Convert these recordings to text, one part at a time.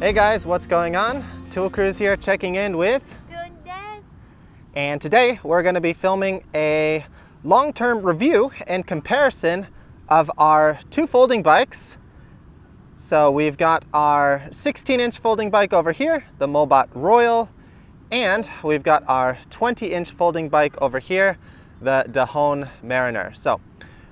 Hey guys, what's going on? Two Wheel Cruise here checking in with Goodness. and today we're going to be filming a long-term review and comparison of our two folding bikes. So we've got our 16-inch folding bike over here, the Mobot Royal, and we've got our 20-inch folding bike over here, the Dahon Mariner. So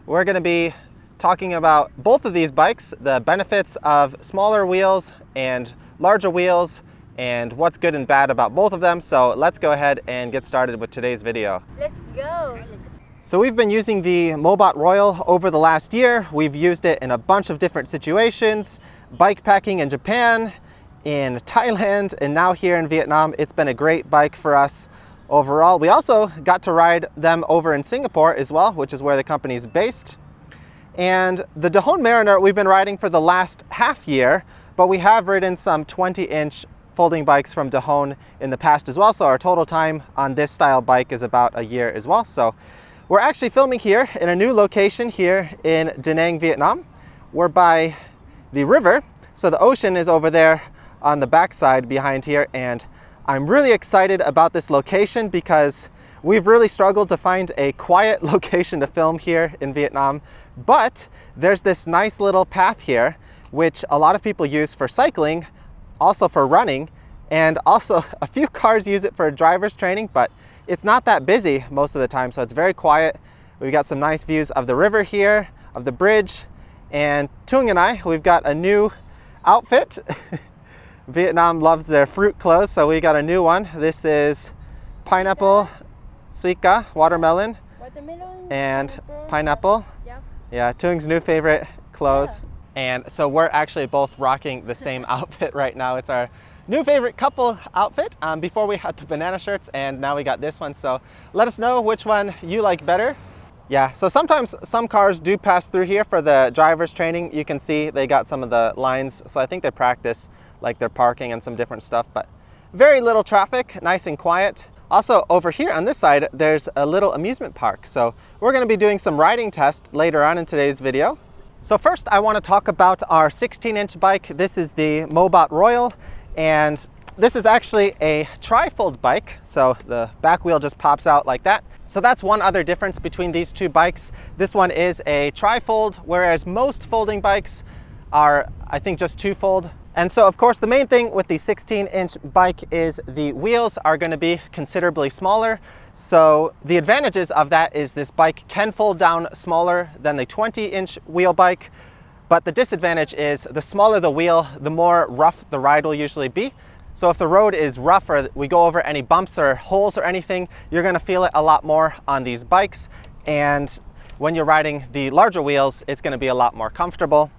we're going to be talking about both of these bikes, the benefits of smaller wheels and larger wheels, and what's good and bad about both of them. So let's go ahead and get started with today's video. Let's go. So we've been using the Mobot Royal over the last year. We've used it in a bunch of different situations, bike packing in Japan, in Thailand, and now here in Vietnam. It's been a great bike for us overall. We also got to ride them over in Singapore as well, which is where the company is based. And the Dahon Mariner we've been riding for the last half year, but we have ridden some 20 inch folding bikes from Dahon in the past as well. So our total time on this style bike is about a year as well. So we're actually filming here in a new location here in Da Nang, Vietnam. We're by the river. So the ocean is over there on the backside behind here. And I'm really excited about this location because we've really struggled to find a quiet location to film here in Vietnam. But there's this nice little path here, which a lot of people use for cycling, also for running, and also a few cars use it for driver's training, but it's not that busy most of the time, so it's very quiet. We've got some nice views of the river here, of the bridge, and Tung and I, we've got a new outfit. Vietnam loves their fruit clothes, so we got a new one. This is pineapple, suica, watermelon, Watermelon. and pineapple. Yeah. Yeah, Tung's new favorite clothes. And so we're actually both rocking the same outfit right now. It's our new favorite couple outfit. Um, before we had the banana shirts and now we got this one. So let us know which one you like better. Yeah, so sometimes some cars do pass through here for the driver's training. You can see they got some of the lines. So I think they practice like their parking and some different stuff, but very little traffic, nice and quiet. Also over here on this side, there's a little amusement park. So we're gonna be doing some riding tests later on in today's video. So first I wanna talk about our 16 inch bike. This is the Mobot Royal and this is actually a trifold bike. So the back wheel just pops out like that. So that's one other difference between these two bikes. This one is a trifold, whereas most folding bikes are, I think, just two-fold. And so, of course, the main thing with the 16-inch bike is the wheels are going to be considerably smaller. So the advantages of that is this bike can fold down smaller than the 20-inch wheel bike. But the disadvantage is the smaller the wheel, the more rough the ride will usually be. So if the road is rough or we go over any bumps or holes or anything, you're gonna feel it a lot more on these bikes. And when you're riding the larger wheels, it's gonna be a lot more comfortable.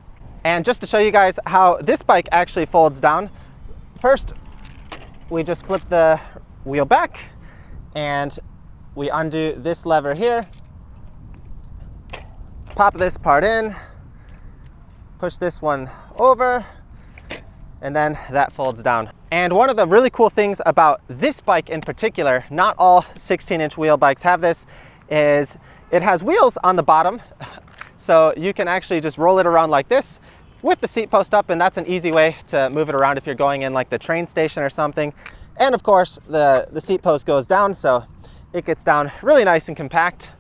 And just to show you guys how this bike actually folds down, first we just flip the wheel back and we undo this lever here, pop this part in, push this one over, and then that folds down. And one of the really cool things about this bike in particular, not all 16 inch wheel bikes have this, is it has wheels on the bottom. So you can actually just roll it around like this with the seat post up and that's an easy way to move it around if you're going in like the train station or something. And of course the, the seat post goes down so it gets down really nice and compact.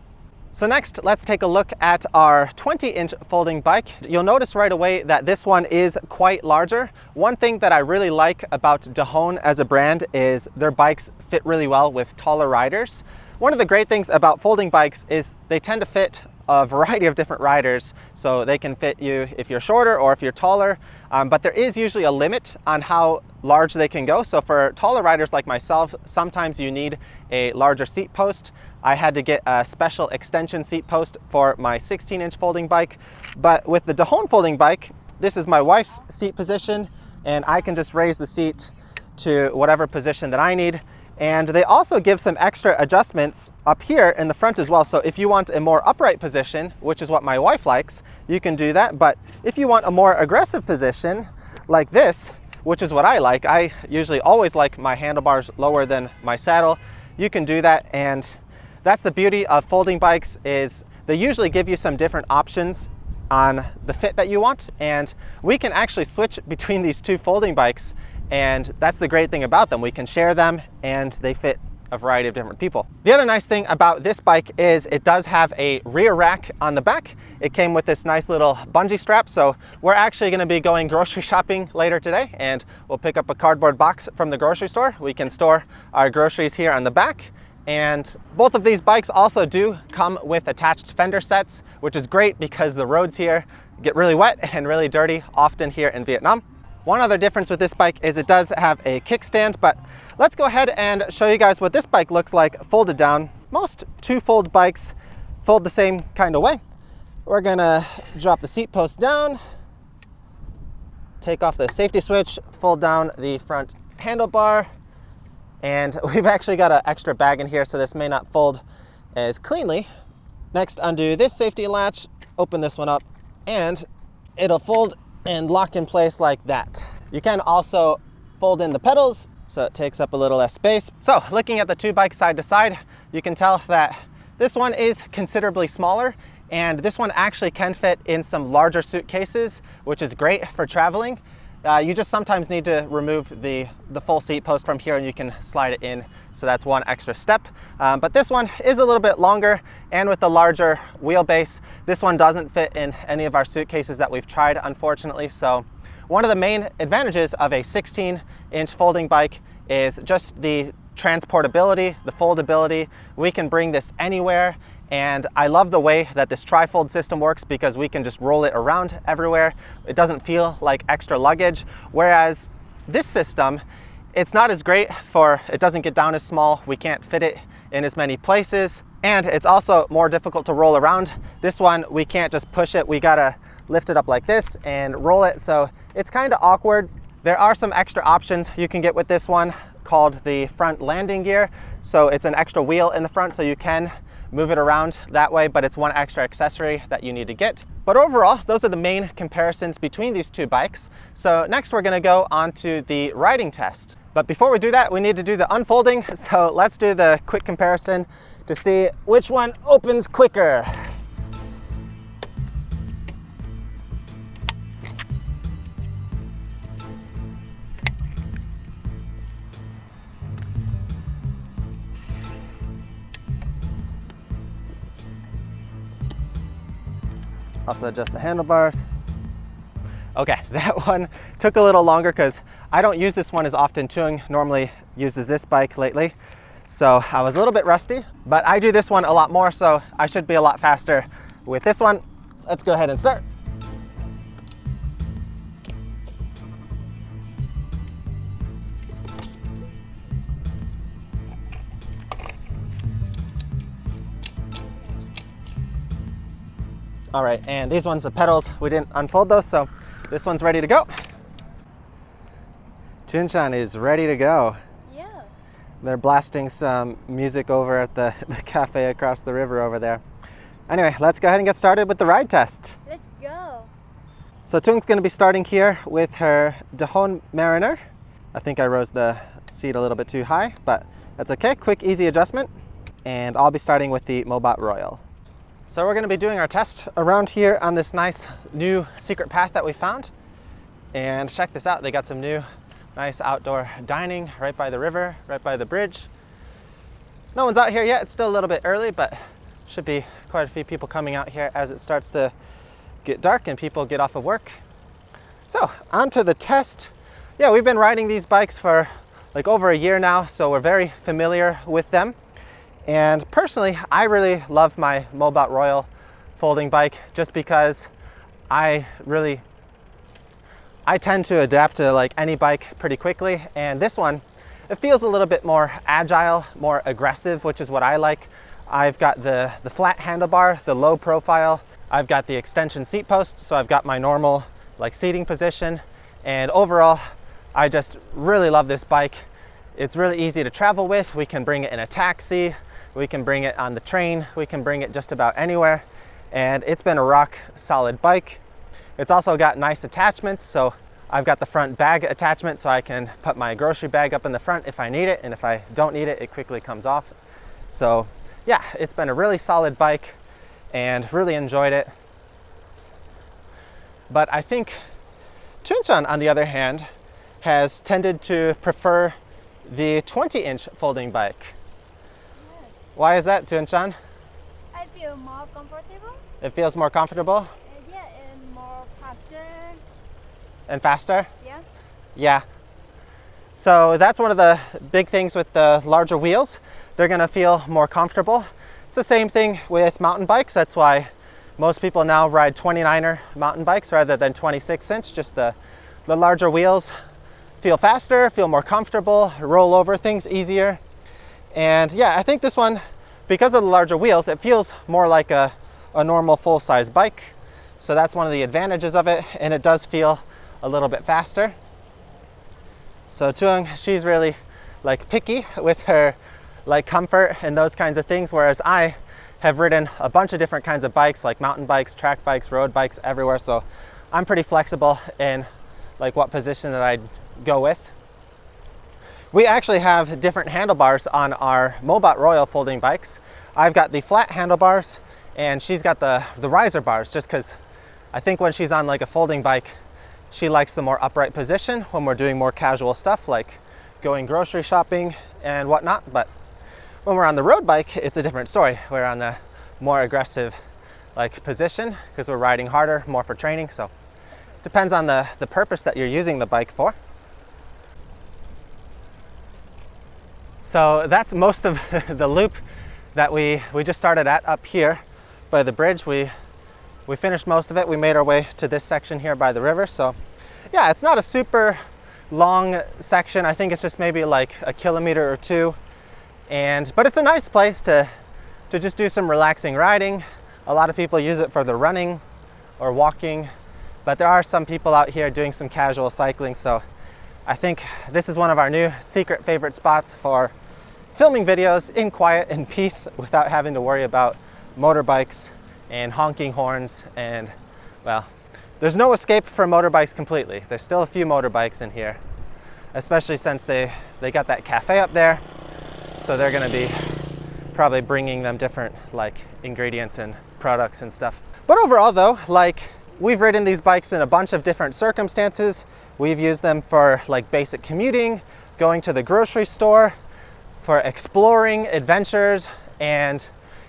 So next, let's take a look at our 20-inch folding bike. You'll notice right away that this one is quite larger. One thing that I really like about Dahon as a brand is their bikes fit really well with taller riders. One of the great things about folding bikes is they tend to fit a variety of different riders. So they can fit you if you're shorter or if you're taller, um, but there is usually a limit on how large they can go. So for taller riders like myself, sometimes you need a larger seat post. I had to get a special extension seat post for my 16 inch folding bike. But with the Dahon folding bike, this is my wife's seat position and I can just raise the seat to whatever position that I need. And they also give some extra adjustments up here in the front as well. So if you want a more upright position, which is what my wife likes, you can do that. But if you want a more aggressive position like this, which is what I like, I usually always like my handlebars lower than my saddle, you can do that. And that's the beauty of folding bikes is they usually give you some different options on the fit that you want. And we can actually switch between these two folding bikes And that's the great thing about them. We can share them and they fit a variety of different people. The other nice thing about this bike is it does have a rear rack on the back. It came with this nice little bungee strap. So we're actually gonna be going grocery shopping later today and we'll pick up a cardboard box from the grocery store. We can store our groceries here on the back. And both of these bikes also do come with attached fender sets, which is great because the roads here get really wet and really dirty often here in Vietnam. One other difference with this bike is it does have a kickstand, but let's go ahead and show you guys what this bike looks like folded down. Most two-fold bikes fold the same kind of way. We're gonna drop the seat post down, take off the safety switch, fold down the front handlebar, and we've actually got an extra bag in here, so this may not fold as cleanly. Next, undo this safety latch, open this one up, and it'll fold and lock in place like that. You can also fold in the pedals so it takes up a little less space. So looking at the two bikes side to side, you can tell that this one is considerably smaller and this one actually can fit in some larger suitcases, which is great for traveling. Uh, you just sometimes need to remove the, the full seat post from here and you can slide it in. So that's one extra step. Um, but this one is a little bit longer and with the larger wheelbase, this one doesn't fit in any of our suitcases that we've tried, unfortunately. So one of the main advantages of a 16 inch folding bike is just the transportability, the foldability. We can bring this anywhere and I love the way that this trifold system works because we can just roll it around everywhere. It doesn't feel like extra luggage. Whereas this system, it's not as great for, it doesn't get down as small. We can't fit it in as many places. And it's also more difficult to roll around. This one, we can't just push it. We gotta lift it up like this and roll it. So it's kind of awkward. There are some extra options you can get with this one called the front landing gear. So it's an extra wheel in the front so you can move it around that way, but it's one extra accessory that you need to get. But overall, those are the main comparisons between these two bikes. So next we're gonna go on to the riding test. But before we do that, we need to do the unfolding. So let's do the quick comparison to see which one opens quicker. Also adjust the handlebars. Okay, that one took a little longer because I don't use this one as often. Tuong normally uses this bike lately. So I was a little bit rusty, but I do this one a lot more, so I should be a lot faster with this one. Let's go ahead and start. All right, and these ones, the pedals, we didn't unfold those, so this one's ready to go. Chinchan is ready to go. Yeah. They're blasting some music over at the, the cafe across the river over there. Anyway, let's go ahead and get started with the ride test. Let's go. So Tung's gonna be starting here with her Dahon Mariner. I think I rose the seat a little bit too high, but that's okay. Quick, easy adjustment. And I'll be starting with the Mobot Royal. So we're gonna be doing our test around here on this nice new secret path that we found. And check this out, they got some new nice outdoor dining right by the river, right by the bridge. No one's out here yet, it's still a little bit early, but should be quite a few people coming out here as it starts to get dark and people get off of work. So on to the test. Yeah, we've been riding these bikes for like over a year now, so we're very familiar with them. And personally, I really love my Mobot Royal folding bike just because I really, I tend to adapt to like any bike pretty quickly. And this one, it feels a little bit more agile, more aggressive, which is what I like. I've got the, the flat handlebar, the low profile. I've got the extension seat post, so I've got my normal like seating position. And overall, I just really love this bike. It's really easy to travel with. We can bring it in a taxi. We can bring it on the train. We can bring it just about anywhere. And it's been a rock solid bike. It's also got nice attachments. So I've got the front bag attachment so I can put my grocery bag up in the front if I need it. And if I don't need it, it quickly comes off. So yeah, it's been a really solid bike and really enjoyed it. But I think Chunchan, on the other hand, has tended to prefer the 20 inch folding bike. Why is that, Tuanchan? I feel more comfortable. It feels more comfortable Uh, yeah, and more faster. and faster? Yeah. Yeah. So that's one of the big things with the larger wheels. They're gonna feel more comfortable. It's the same thing with mountain bikes. That's why most people now ride 29er mountain bikes rather than 26 inch. Just the, the larger wheels feel faster, feel more comfortable, roll over things easier. And yeah, I think this one, because of the larger wheels, it feels more like a, a normal full-size bike. So that's one of the advantages of it. And it does feel a little bit faster. So Tuang, she's really like picky with her like comfort and those kinds of things, whereas I have ridden a bunch of different kinds of bikes, like mountain bikes, track bikes, road bikes, everywhere. So I'm pretty flexible in like what position that I'd go with. We actually have different handlebars on our Mobot Royal folding bikes. I've got the flat handlebars and she's got the, the riser bars just because I think when she's on like a folding bike, she likes the more upright position when we're doing more casual stuff like going grocery shopping and whatnot. But when we're on the road bike, it's a different story. We're on the more aggressive like position because we're riding harder, more for training. So it depends on the, the purpose that you're using the bike for. So that's most of the loop that we, we just started at up here by the bridge. We, we finished most of it. We made our way to this section here by the river. So yeah, it's not a super long section. I think it's just maybe like a kilometer or two. And, but it's a nice place to, to just do some relaxing riding. A lot of people use it for the running or walking, but there are some people out here doing some casual cycling. So I think this is one of our new secret favorite spots for filming videos in quiet and peace without having to worry about motorbikes and honking horns and well, there's no escape from motorbikes completely. There's still a few motorbikes in here, especially since they, they got that cafe up there. So they're gonna be probably bringing them different like ingredients and products and stuff. But overall though, like we've ridden these bikes in a bunch of different circumstances. We've used them for like basic commuting, going to the grocery store, for exploring adventures, and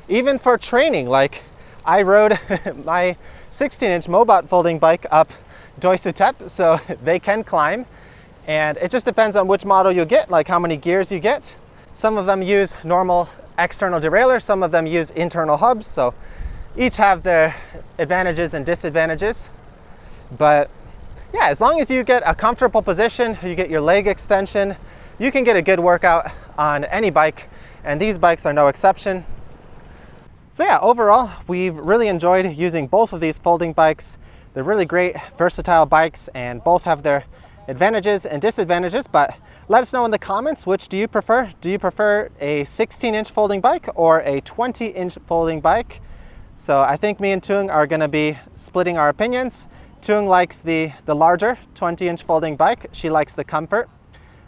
even for training. Like I rode my 16 inch Mobot folding bike up Doi Suthep, so they can climb. And it just depends on which model you get, like how many gears you get. Some of them use normal external derailleurs, some of them use internal hubs. So each have their advantages and disadvantages. But yeah, as long as you get a comfortable position, you get your leg extension, you can get a good workout on any bike. And these bikes are no exception. So yeah, overall, we've really enjoyed using both of these folding bikes. They're really great, versatile bikes, and both have their advantages and disadvantages, but let us know in the comments, which do you prefer? Do you prefer a 16 inch folding bike or a 20 inch folding bike? So I think me and Tung are gonna be splitting our opinions. Tung likes the, the larger 20 inch folding bike. She likes the comfort.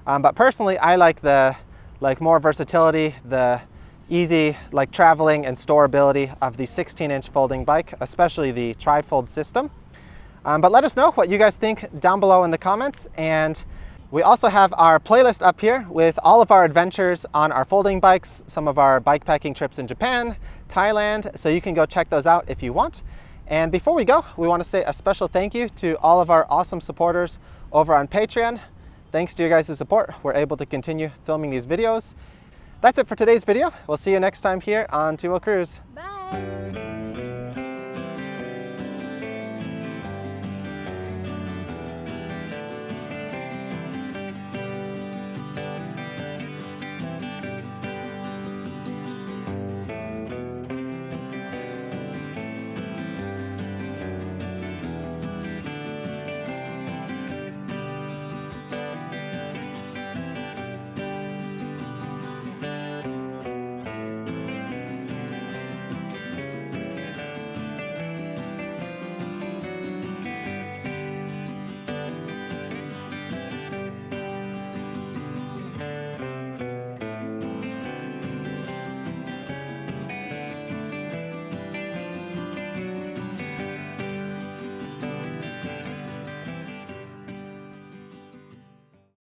Um, but personally, I like the like more versatility, the easy like traveling and storability of the 16 inch folding bike, especially the tri-fold system. Um, but let us know what you guys think down below in the comments. And we also have our playlist up here with all of our adventures on our folding bikes, some of our bike packing trips in Japan, Thailand, so you can go check those out if you want. And before we go, we want to say a special thank you to all of our awesome supporters over on Patreon. Thanks to your guys' support, we're able to continue filming these videos. That's it for today's video. We'll see you next time here on Two Wheel Cruise. Bye.